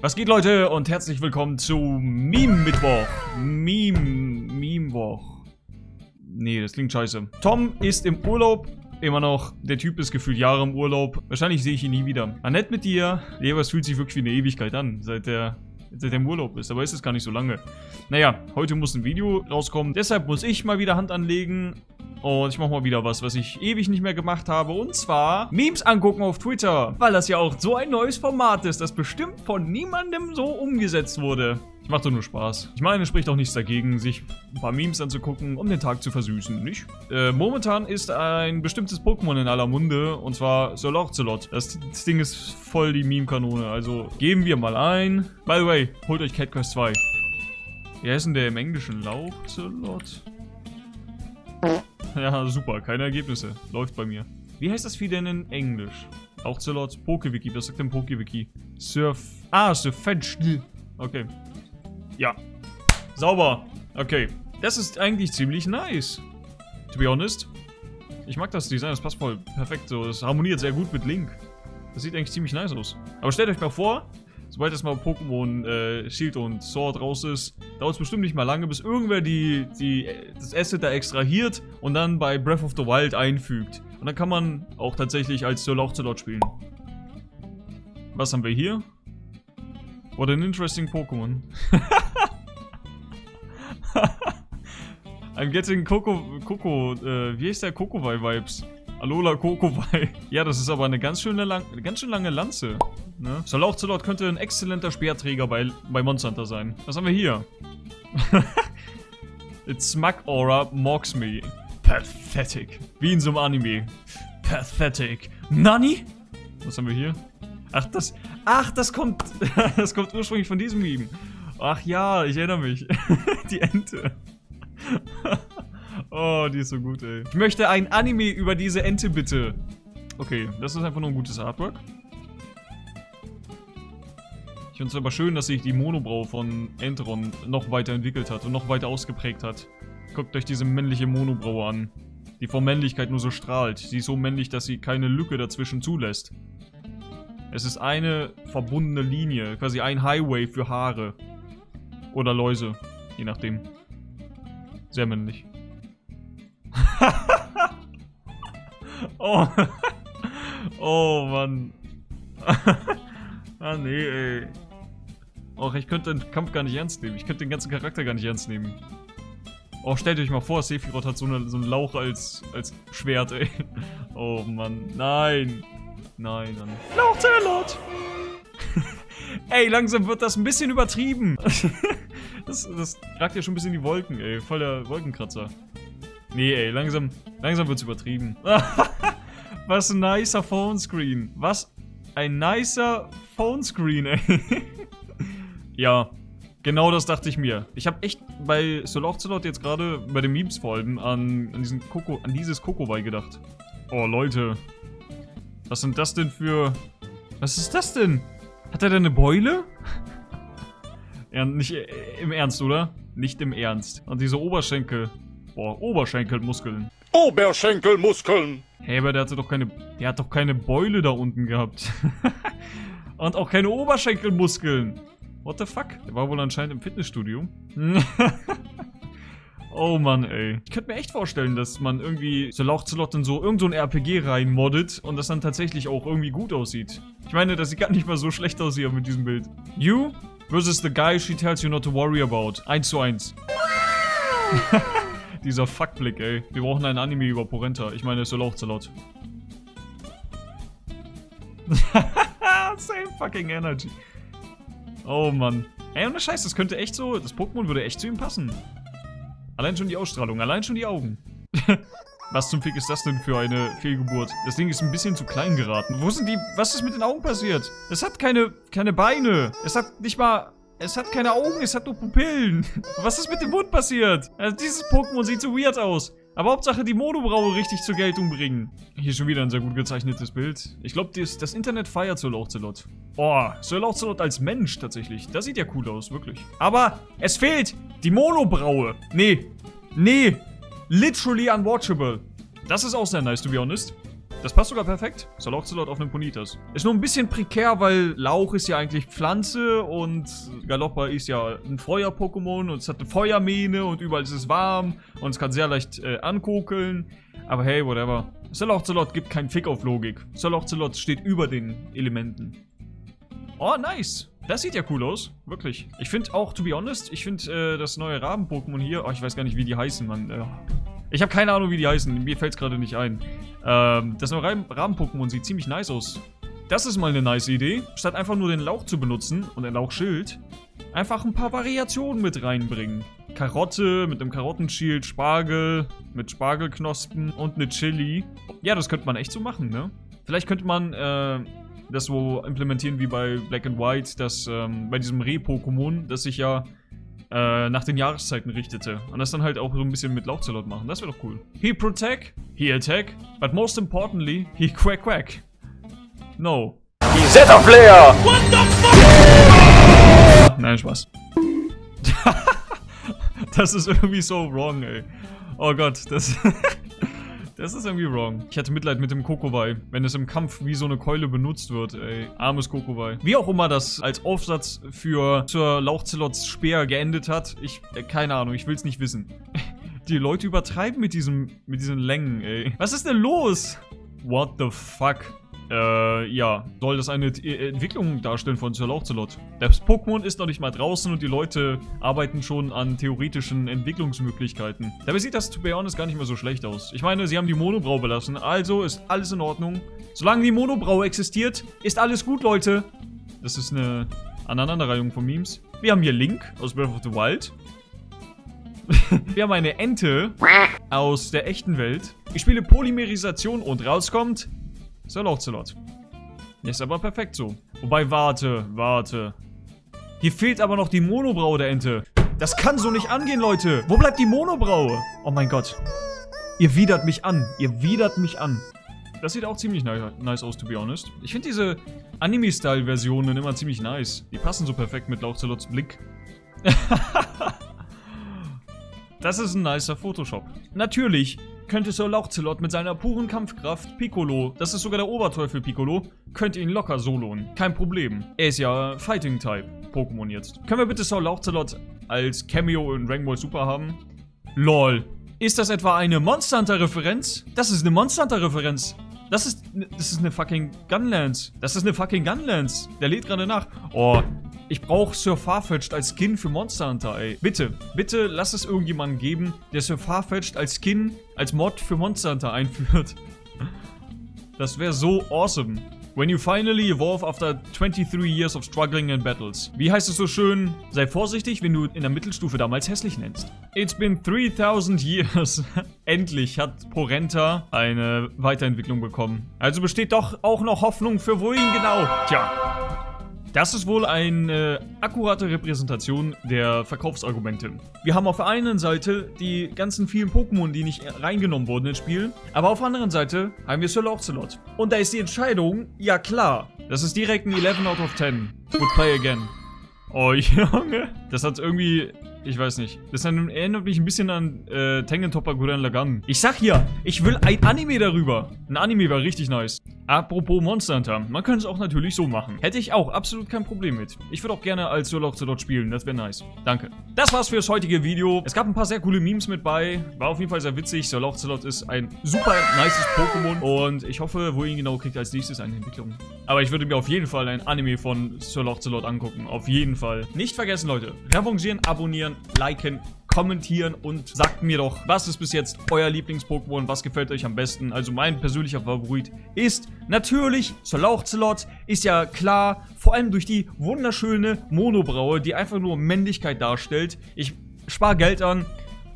Was geht Leute und herzlich willkommen zu Meme Mittwoch. Meme, Meme Woch. Nee, das klingt scheiße. Tom ist im Urlaub. Immer noch. Der Typ ist gefühlt Jahre im Urlaub. Wahrscheinlich sehe ich ihn nie wieder. Annette mit dir. Nee, aber es fühlt sich wirklich wie eine Ewigkeit an, seit der seit er im Urlaub ist. Aber ist es gar nicht so lange. Naja, heute muss ein Video rauskommen. Deshalb muss ich mal wieder Hand anlegen. Und ich mache mal wieder was, was ich ewig nicht mehr gemacht habe. Und zwar Memes angucken auf Twitter. Weil das ja auch so ein neues Format ist, das bestimmt von niemandem so umgesetzt wurde. Ich mache doch nur Spaß. Ich meine, es spricht auch nichts dagegen, sich ein paar Memes anzugucken, um den Tag zu versüßen, nicht? Äh, momentan ist ein bestimmtes Pokémon in aller Munde, und zwar Solorzelot. Das, das Ding ist voll die Meme-Kanone, also geben wir mal ein. By the way, holt euch Cat Quest 2. Wie heißt denn der im Englischen? Lauchzelot? Ja, super. Keine Ergebnisse. Läuft bei mir. Wie heißt das Vieh denn in Englisch? Auch Zelot. Pokewiki. Was sagt denn Pokewiki? Surf. Ah, Surfetch. Okay. Ja. Sauber. Okay. Das ist eigentlich ziemlich nice. To be honest. Ich mag das Design. Das passt voll perfekt so. Das harmoniert sehr gut mit Link. Das sieht eigentlich ziemlich nice aus. Aber stellt euch mal vor, sobald das mal Pokémon äh, Shield und Sword raus ist, dauert es bestimmt nicht mal lange, bis irgendwer die, die, das Asset da extrahiert und dann bei Breath of the Wild einfügt. Und dann kann man auch tatsächlich als Sir Lauchzelot spielen. Was haben wir hier? What an interesting Pokémon. I'm getting Coco, Coco, äh, wie ist der Kokowai-Vibes? Alola Kokowai. Ja, das ist aber eine ganz schöne, lang, ganz schön lange Lanze. Ne? Solauchzelot könnte ein exzellenter Speerträger bei, bei Monster Hunter sein. Was haben wir hier? It's Smug Aura mocks me. Pathetic. Wie in so einem Anime. Pathetic. Nani? Was haben wir hier? Ach, das... Ach, das kommt... das kommt ursprünglich von diesem Meme. Ach ja, ich erinnere mich. Die Ente. Oh, die ist so gut, ey. Ich möchte ein Anime über diese Ente, bitte. Okay, das ist einfach nur ein gutes Artwork. Ich finde es aber schön, dass sich die Monobrau von Enteron noch weiter entwickelt hat und noch weiter ausgeprägt hat. Guckt euch diese männliche Monobraue an, die vor Männlichkeit nur so strahlt. Sie ist so männlich, dass sie keine Lücke dazwischen zulässt. Es ist eine verbundene Linie, quasi ein Highway für Haare. Oder Läuse, je nachdem. Sehr männlich. oh. oh, Mann. ah, nee, ey. Och, ich könnte den Kampf gar nicht ernst nehmen. Ich könnte den ganzen Charakter gar nicht ernst nehmen. Oh, stellt euch mal vor, Sephiroth hat so, eine, so einen Lauch als, als Schwert, ey. Oh, Mann. Nein. Nein, dann. Lauchzelot! ey, langsam wird das ein bisschen übertrieben. das, das ragt ja schon ein bisschen in die Wolken, ey. Voll der Wolkenkratzer. Nee, ey, langsam, langsam wird's übertrieben. Was ein nicer Phone-Screen. Was ein nicer Phone-Screen, ey. Ja, genau das dachte ich mir. Ich habe echt bei Solofzelot jetzt gerade bei den Memes vor allem an, an, diesen Koko, an dieses Kokowai gedacht. Oh, Leute. Was sind das denn für... Was ist das denn? Hat er denn eine Beule? ja, nicht äh, im Ernst, oder? Nicht im Ernst. Und diese Oberschenkel. Boah, Oberschenkelmuskeln. Oberschenkelmuskeln! Hey, aber der hatte doch keine... Der hat doch keine Beule da unten gehabt. Und auch keine Oberschenkelmuskeln. What the fuck? Der war wohl anscheinend im Fitnessstudio. oh Mann, ey. Ich könnte mir echt vorstellen, dass man irgendwie so Lauchzelot in so irgend so ein RPG reinmoddet und das dann tatsächlich auch irgendwie gut aussieht. Ich meine, das sieht gar nicht mal so schlecht aus hier mit diesem Bild. You versus the guy she tells you not to worry about. 1 zu 1. Dieser Fuckblick, ey. Wir brauchen ein Anime über Porenta. Ich meine, es ist Lauchzelot. Same fucking energy. Oh Mann. Ey, ohne Scheiß, das könnte echt so, das Pokémon würde echt zu ihm passen. Allein schon die Ausstrahlung, allein schon die Augen. was zum Fick ist das denn für eine Fehlgeburt? Das Ding ist ein bisschen zu klein geraten. Wo sind die, was ist mit den Augen passiert? Es hat keine, keine Beine. Es hat nicht mal, es hat keine Augen, es hat nur Pupillen. Was ist mit dem Mund passiert? Also dieses Pokémon sieht so weird aus. Aber Hauptsache die Monobraue richtig zur Geltung bringen. Hier schon wieder ein sehr gut gezeichnetes Bild. Ich glaube, das, das, Internet feiert Sir Lauchzelot. Oh, Sir Lauchzelot als Mensch tatsächlich. Das sieht ja cool aus, wirklich. Aber es fehlt die Monobraue. Nee. Nee. Literally unwatchable. Das ist auch sehr nice, to be honest. Das passt sogar perfekt. Soloxolot auf einem Ponitas. Ist nur ein bisschen prekär, weil Lauch ist ja eigentlich Pflanze und Galoppa ist ja ein Feuer-Pokémon und es hat eine Feuermähne und überall ist es warm und es kann sehr leicht äh, ankokeln. Aber hey, whatever. Soloxolot gibt keinen Fick auf Logik. Soloxolot steht über den Elementen. Oh, nice. Das sieht ja cool aus. Wirklich. Ich finde auch, to be honest, ich finde äh, das neue Raben-Pokémon hier... Oh, ich weiß gar nicht, wie die heißen, Mann. Äh, ich habe keine Ahnung, wie die heißen. Mir fällt es gerade nicht ein. Ähm, das neue Raben-Pokémon sieht ziemlich nice aus. Das ist mal eine nice Idee. Statt einfach nur den Lauch zu benutzen und ein Lauchschild, einfach ein paar Variationen mit reinbringen. Karotte mit einem Karottenschild, Spargel mit Spargelknospen und eine Chili. Ja, das könnte man echt so machen, ne? Vielleicht könnte man äh, das so implementieren wie bei Black and White, dass ähm, bei diesem Reh-Pokémon, das sich ja äh, nach den Jahreszeiten richtete. Und das dann halt auch so ein bisschen mit Lauchzelot machen. Das wäre doch cool. He protect, he attack, but most importantly, he quack quack. No. Zeta Player! What the fuck? Nein, Spaß. das ist irgendwie so wrong, ey. Oh Gott, das... Das ist irgendwie wrong. Ich hatte Mitleid mit dem Kokowai, wenn es im Kampf wie so eine Keule benutzt wird, ey. Armes Kokowai. Wie auch immer das als Aufsatz für zur Lauchzelots Speer geendet hat, ich, äh, keine Ahnung, ich will's nicht wissen. Die Leute übertreiben mit diesem, mit diesen Längen, ey. Was ist denn los? What the fuck? Äh, ja. Soll das eine e Entwicklung darstellen von Sir Lauchzelot? Das Pokémon ist noch nicht mal draußen und die Leute arbeiten schon an theoretischen Entwicklungsmöglichkeiten. Dabei sieht das, to be honest, gar nicht mehr so schlecht aus. Ich meine, sie haben die Monobrau belassen, also ist alles in Ordnung. Solange die Monobrau existiert, ist alles gut, Leute. Das ist eine Aneinanderreihung von Memes. Wir haben hier Link aus Breath of the Wild. Wir haben eine Ente aus der echten Welt. Ich spiele Polymerisation und rauskommt Sir Lauchzelot. Ist aber perfekt so. Wobei, warte, warte. Hier fehlt aber noch die Monobraue der Ente. Das kann so nicht angehen, Leute. Wo bleibt die Monobraue? Oh mein Gott. Ihr widert mich an. Ihr widert mich an. Das sieht auch ziemlich nice aus, to be honest. Ich finde diese Anime-Style-Versionen immer ziemlich nice. Die passen so perfekt mit Lauchzelots Blick. das ist ein nicer Photoshop. Natürlich könnte Sir Lauchzelot mit seiner puren Kampfkraft Piccolo, das ist sogar der Oberteufel Piccolo, könnte ihn locker soloen. Kein Problem. Er ist ja Fighting-Type Pokémon jetzt. Können wir bitte Sir Lauchzelot als Cameo in Ball Super haben? LOL. Ist das etwa eine Monster Hunter-Referenz? Das ist eine Monster Hunter-Referenz. Das ist, das ist eine fucking Gunlance. Das ist eine fucking Gunlance. Der lädt gerade nach. Oh, ich brauche Sir Farfetch'd als Skin für Monster Hunter, ey. Bitte, bitte lass es irgendjemanden geben, der Sir Farfetch'd als Skin, als Mod für Monster Hunter einführt. Das wäre so awesome. When you finally evolve after 23 years of struggling in battles. Wie heißt es so schön? Sei vorsichtig, wenn du in der Mittelstufe damals hässlich nennst. It's been 3000 years. Endlich hat Porenta eine Weiterentwicklung bekommen. Also besteht doch auch noch Hoffnung für wohin genau? Tja, das ist wohl eine akkurate Repräsentation der Verkaufsargumente. Wir haben auf der einen Seite die ganzen vielen Pokémon, die nicht reingenommen wurden ins Spiel, aber auf der anderen Seite haben wir Sir Ocelot. Und da ist die Entscheidung, ja klar, das ist direkt ein 11 out of 10. Would play again. Oh Junge, das hat irgendwie ich weiß nicht. Das erinnert mich ein bisschen an äh, Topper Gurren Lagann. Ich sag hier, ich will ein Anime darüber. Ein Anime wäre richtig nice. Apropos Monster Hunter, man könnte es auch natürlich so machen. Hätte ich auch absolut kein Problem mit. Ich würde auch gerne als dort spielen, das wäre nice. Danke. Das war's für das heutige Video. Es gab ein paar sehr coole Memes mit bei. War auf jeden Fall sehr witzig. Zelot ist ein super nices Pokémon. Und ich hoffe, wo ihn genau kriegt als nächstes eine Entwicklung. Aber ich würde mir auf jeden Fall ein Anime von Zelot angucken. Auf jeden Fall. Nicht vergessen, Leute. Revanchieren, abonnieren, liken, kommentieren und sagt mir doch, was ist bis jetzt euer Lieblings-Pokémon, was gefällt euch am besten. Also mein persönlicher Favorit ist natürlich Solauchzelot, ist ja klar, vor allem durch die wunderschöne Monobraue, die einfach nur Männlichkeit darstellt. Ich spare Geld an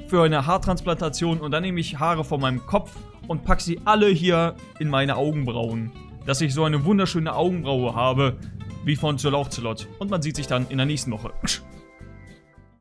für eine Haartransplantation und dann nehme ich Haare von meinem Kopf und packe sie alle hier in meine Augenbrauen. Dass ich so eine wunderschöne Augenbraue habe, wie von Solauchzelot. Und man sieht sich dann in der nächsten Woche.